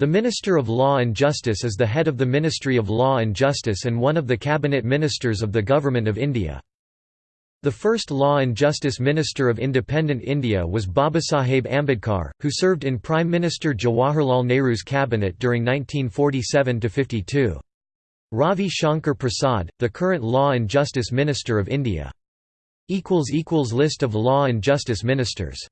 The Minister of Law and Justice is the head of the Ministry of Law and Justice and one of the cabinet ministers of the Government of India. The first Law and Justice Minister of independent India was Babasaheb Ambedkar, who served in Prime Minister Jawaharlal Nehru's cabinet during 1947–52. Ravi Shankar Prasad, the current Law and Justice Minister of India. List of Law and Justice Ministers